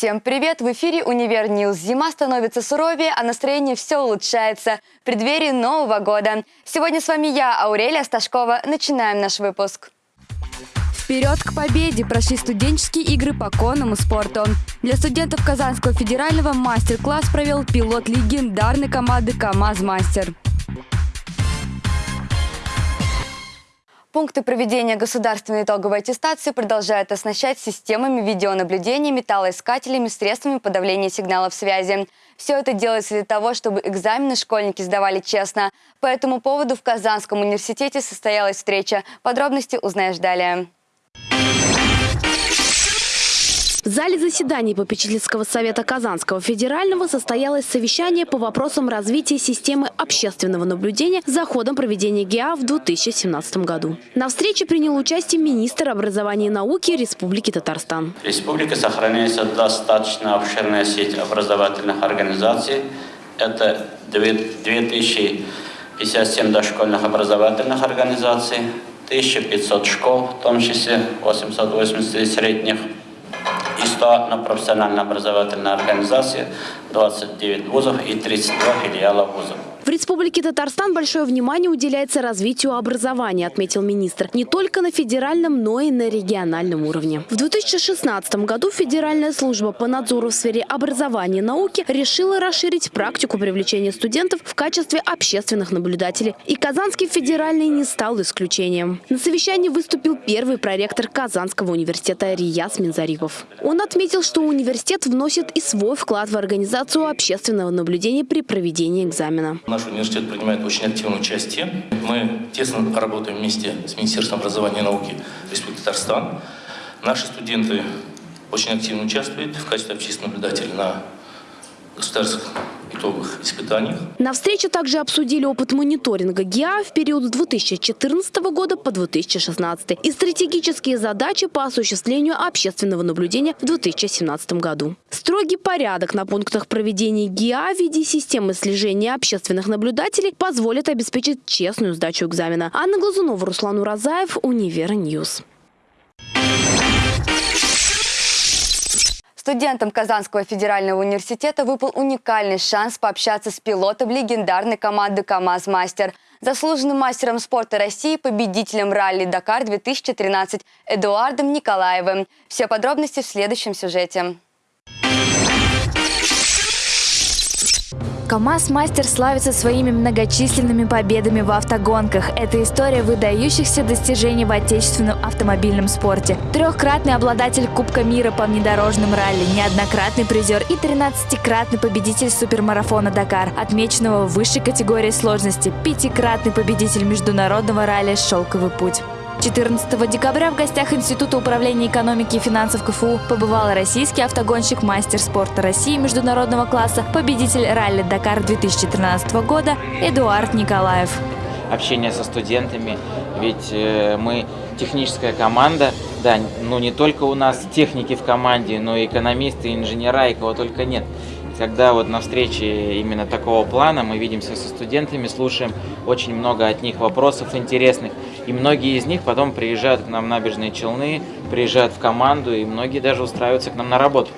Всем привет! В эфире «Univer News». Зима становится суровее, а настроение все улучшается в преддверии Нового года. Сегодня с вами я, Аурелия Сташкова. Начинаем наш выпуск. Вперед к победе прошли студенческие игры по конному спорту. Для студентов Казанского федерального мастер-класс провел пилот легендарной команды «КамАЗ-Мастер». Пункты проведения государственной итоговой аттестации продолжают оснащать системами видеонаблюдения, металлоискателями, средствами подавления сигналов связи. Все это делается для того, чтобы экзамены школьники сдавали честно. По этому поводу в Казанском университете состоялась встреча. Подробности узнаешь далее. В зале заседаний попечительского совета Казанского федерального состоялось совещание по вопросам развития системы общественного наблюдения за ходом проведения ГИА в 2017 году. На встрече принял участие министр образования и науки Республики Татарстан. В республике сохраняется достаточно обширная сеть образовательных организаций. Это 2057 дошкольных образовательных организаций, 1500 школ, в том числе 880 средних 100 на профессионально-образовательная организация, 29 вузов и 32 филиала вузов. В Республике Татарстан большое внимание уделяется развитию образования, отметил министр. Не только на федеральном, но и на региональном уровне. В 2016 году Федеральная служба по надзору в сфере образования и науки решила расширить практику привлечения студентов в качестве общественных наблюдателей. И Казанский федеральный не стал исключением. На совещании выступил первый проректор Казанского университета Рияс Минзарипов. Он отметил, что университет вносит и свой вклад в организацию общественного наблюдения при проведении экзамена. Наш университет принимает очень активное участие. Мы тесно работаем вместе с Министерством образования и науки Республики Татарстан. Наши студенты очень активно участвуют в качестве общественных наблюдателей на государственных итоговых испытаниях. На встрече также обсудили опыт мониторинга ГИА в период с 2014 года по 2016 и стратегические задачи по осуществлению общественного наблюдения в 2017 году. Строгий порядок на пунктах проведения ГИА в виде системы слежения общественных наблюдателей позволит обеспечить честную сдачу экзамена. Анна Глазунова, Руслан Уразаев, Univer News. Студентам Казанского федерального университета выпал уникальный шанс пообщаться с пилотом легендарной команды «КамАЗ-Мастер», заслуженным мастером спорта России, победителем ралли «Дакар-2013» Эдуардом Николаевым. Все подробности в следующем сюжете. КАМАЗ-мастер славится своими многочисленными победами в автогонках. Это история выдающихся достижений в отечественном автомобильном спорте. Трехкратный обладатель Кубка мира по внедорожным ралли, неоднократный призер и 13-кратный победитель супермарафона «Дакар», отмеченного в высшей категории сложности, пятикратный победитель международного ралли «Шелковый путь». 14 декабря в гостях Института управления экономики и финансов КФУ побывал российский автогонщик, мастер спорта России международного класса, победитель ралли «Дакар» 2013 года Эдуард Николаев. Общение со студентами, ведь э, мы техническая команда, да, ну не только у нас техники в команде, но и экономисты, инженера, и кого только нет. Когда вот на встрече именно такого плана мы видимся со студентами, слушаем очень много от них вопросов интересных, и многие из них потом приезжают к нам в набережные Челны, приезжают в команду, и многие даже устраиваются к нам на работу.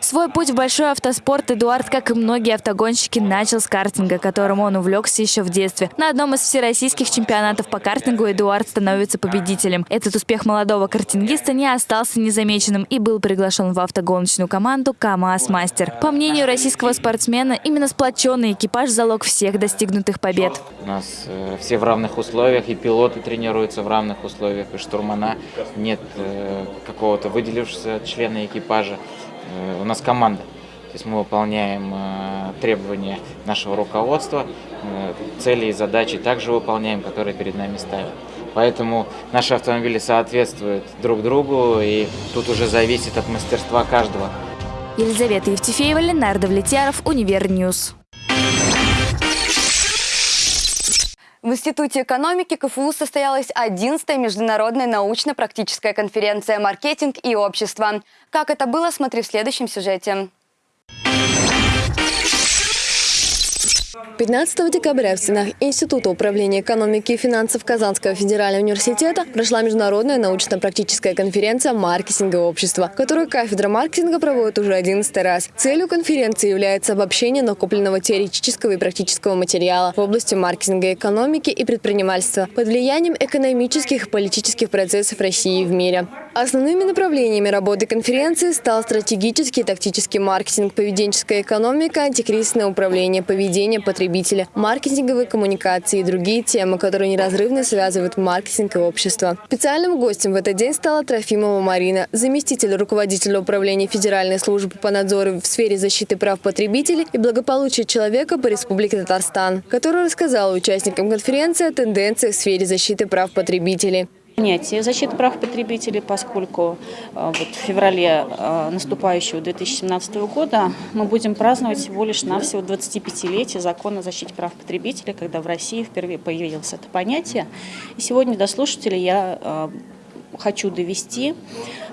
Свой путь в большой автоспорт Эдуард, как и многие автогонщики, начал с картинга, которым он увлекся еще в детстве. На одном из всероссийских чемпионатов по картингу Эдуард становится победителем. Этот успех молодого картингиста не остался незамеченным и был приглашен в автогоночную команду КамАЗ Мастер. По мнению российского спортсмена, именно сплоченный экипаж – залог всех достигнутых побед. У нас э, все в равных условиях, и пилоты тренируются в равных условиях, и штурмана. Нет э, какого-то выделившегося члена экипажа. Э, у нас команда. То есть мы выполняем э, требования нашего руководства, э, цели и задачи также выполняем, которые перед нами ставят. Поэтому наши автомобили соответствуют друг другу, и тут уже зависит от мастерства каждого. Елизавета Евтефеева, Ленардо Влетьяров, Univer News. В Институте экономики КФУ состоялась 11-я международная научно-практическая конференция «Маркетинг и общество». Как это было, смотри в следующем сюжете. 15 декабря в стенах Института управления экономики и финансов Казанского федерального университета прошла международная научно-практическая конференция «Маркетинговое общество», которую кафедра маркетинга проводит уже 11 раз. Целью конференции является обобщение накопленного теоретического и практического материала в области маркетинга, экономики и предпринимательства под влиянием экономических и политических процессов России и в мире. Основными направлениями работы конференции стал стратегический и тактический маркетинг, поведенческая экономика, антикризисное управление, поведение потребителя, маркетинговые коммуникации и другие темы, которые неразрывно связывают маркетинг и общество. Специальным гостем в этот день стала Трофимова Марина, заместитель руководителя управления Федеральной службы по надзору в сфере защиты прав потребителей и благополучия человека по Республике Татарстан, которая рассказала участникам конференции о тенденциях в сфере защиты прав потребителей понятие защиты прав потребителей, поскольку э, вот в феврале э, наступающего 2017 года мы будем праздновать всего лишь навсего 25-летие закона о защите прав потребителей, когда в России впервые появилось это понятие. И сегодня до слушателей я э, хочу довести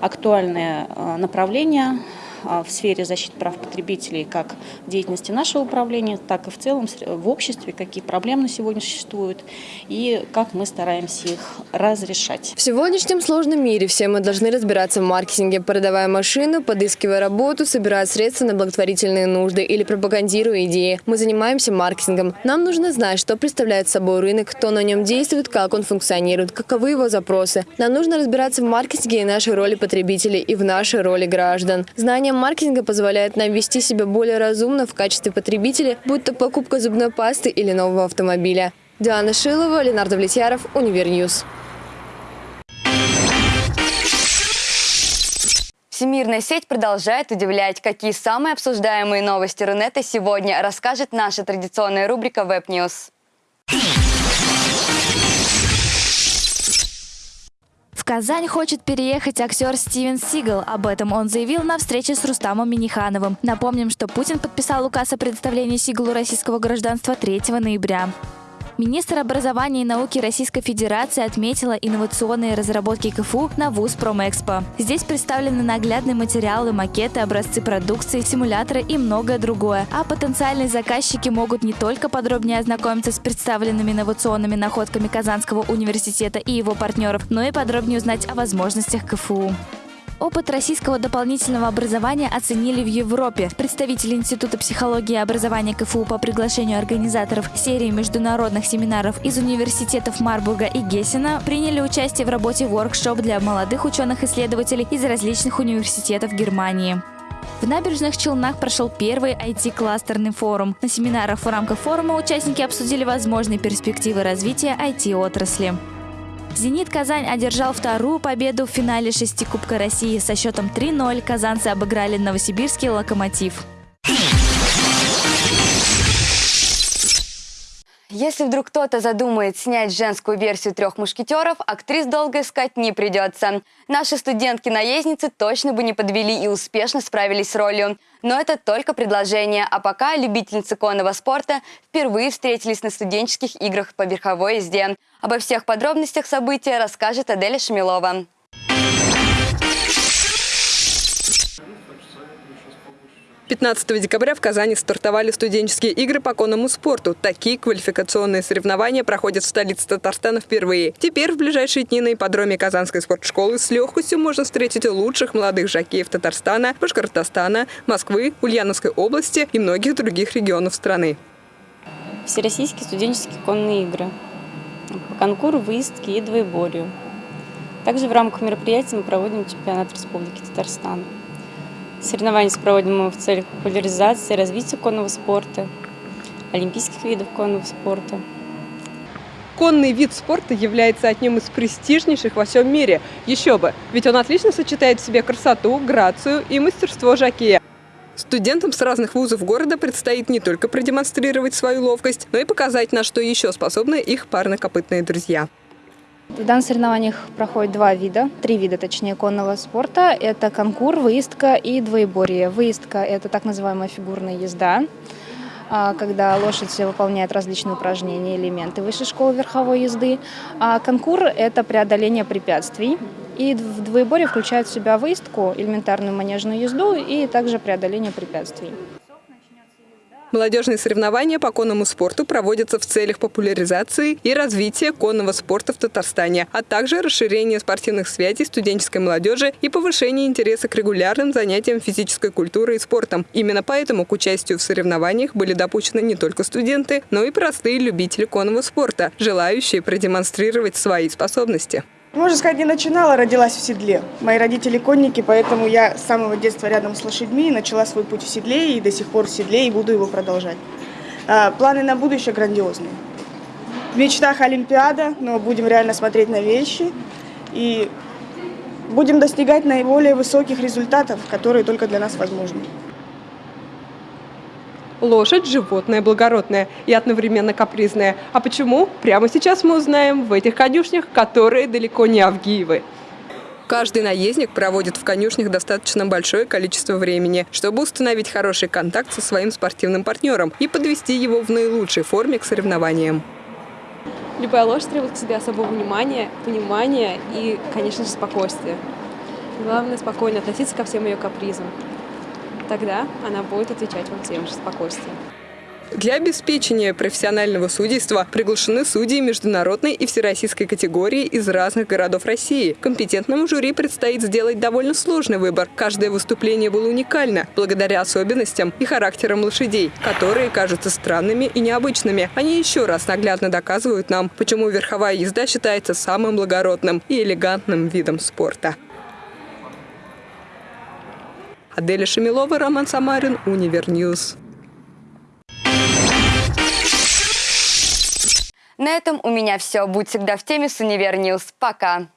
актуальное направление в сфере защиты прав потребителей как в деятельности нашего управления, так и в целом в обществе, какие проблемы сегодня существуют и как мы стараемся их разрешать. В сегодняшнем сложном мире все мы должны разбираться в маркетинге, продавая машину, подыскивая работу, собирая средства на благотворительные нужды или пропагандируя идеи. Мы занимаемся маркетингом. Нам нужно знать, что представляет собой рынок, кто на нем действует, как он функционирует, каковы его запросы. Нам нужно разбираться в маркетинге и нашей роли потребителей, и в нашей роли граждан. Знание маркетинга позволяет нам вести себя более разумно в качестве потребителя, будь то покупка зубной пасты или нового автомобиля. Диана Шилова, Ленардо Влетьяров, Univer News. Всемирная сеть продолжает удивлять. Какие самые обсуждаемые новости Рунета сегодня расскажет наша традиционная рубрика Web Казань хочет переехать актер Стивен Сигал. Об этом он заявил на встрече с Рустамом Минихановым. Напомним, что Путин подписал указ о предоставлении Сигалу российского гражданства 3 ноября. Министр образования и науки Российской Федерации отметила инновационные разработки КФУ на ВУЗ Промэкспо. Здесь представлены наглядные материалы, макеты, образцы продукции, симуляторы и многое другое. А потенциальные заказчики могут не только подробнее ознакомиться с представленными инновационными находками Казанского университета и его партнеров, но и подробнее узнать о возможностях КФУ. Опыт российского дополнительного образования оценили в Европе. Представители Института психологии и образования КФУ по приглашению организаторов серии международных семинаров из университетов Марбурга и Гессена приняли участие в работе воркшоп для молодых ученых-исследователей из различных университетов Германии. В набережных Челнах прошел первый IT-кластерный форум. На семинарах в рамках форума участники обсудили возможные перспективы развития IT-отрасли. «Зенит Казань» одержал вторую победу в финале шести Кубка России со счетом 3-0. Казанцы обыграли новосибирский «Локомотив». Если вдруг кто-то задумает снять женскую версию «Трех мушкетеров», актрис долго искать не придется. Наши студентки-наездницы точно бы не подвели и успешно справились с ролью. Но это только предложение, а пока любительницы конного спорта впервые встретились на студенческих играх по верховой езде. Обо всех подробностях события расскажет Аделя Шмелова. 15 декабря в Казани стартовали студенческие игры по конному спорту. Такие квалификационные соревнования проходят в столице Татарстана впервые. Теперь в ближайшие дни на ипподроме Казанской спортшколы с легкостью можно встретить лучших молодых жокеев Татарстана, Башкортостана, Москвы, Ульяновской области и многих других регионов страны. Всероссийские студенческие конные игры. По конкуру, выездки и двоеборью. Также в рамках мероприятия мы проводим чемпионат Республики Татарстан. Соревнования проводим мы в целях популяризации и развития конного спорта, олимпийских видов конного спорта. Конный вид спорта является одним из престижнейших во всем мире. Еще бы, ведь он отлично сочетает в себе красоту, грацию и мастерство жокея. Студентам с разных вузов города предстоит не только продемонстрировать свою ловкость, но и показать, на что еще способны их парнокопытные друзья. В данных соревнованиях проходит два вида, три вида, точнее, конного спорта. Это конкур, выездка и двоеборье. Выездка – это так называемая фигурная езда, а, когда лошадь выполняет различные упражнения, элементы высшей школы верховой езды. А конкур – это преодоление препятствий. И в двоеборье включает в себя выездку, элементарную манежную езду и также преодоление препятствий. Молодежные соревнования по конному спорту проводятся в целях популяризации и развития конного спорта в Татарстане, а также расширения спортивных связей студенческой молодежи и повышения интереса к регулярным занятиям физической культурой и спортом. Именно поэтому к участию в соревнованиях были допущены не только студенты, но и простые любители конного спорта, желающие продемонстрировать свои способности. Можно сказать, не начинала, родилась в седле. Мои родители конники, поэтому я с самого детства рядом с лошадьми, начала свой путь в седле и до сих пор в седле и буду его продолжать. А, планы на будущее грандиозные. В мечтах Олимпиада, но будем реально смотреть на вещи и будем достигать наиболее высоких результатов, которые только для нас возможны. Лошадь – животное благородное и одновременно капризное. А почему? Прямо сейчас мы узнаем в этих конюшнях, которые далеко не Авгиевы. Каждый наездник проводит в конюшнях достаточно большое количество времени, чтобы установить хороший контакт со своим спортивным партнером и подвести его в наилучшей форме к соревнованиям. Любая лошадь требует к себе особого внимания, понимания и, конечно же, спокойствия. Главное – спокойно относиться ко всем ее капризам тогда она будет отвечать вам тем же спокойствием. Для обеспечения профессионального судейства приглашены судьи международной и всероссийской категории из разных городов России. Компетентному жюри предстоит сделать довольно сложный выбор. Каждое выступление было уникально, благодаря особенностям и характерам лошадей, которые кажутся странными и необычными. Они еще раз наглядно доказывают нам, почему верховая езда считается самым благородным и элегантным видом спорта. Аделя Шамилова, Роман Самарин, Univer News. На этом у меня все. Будь всегда в теме с Univer News. Пока.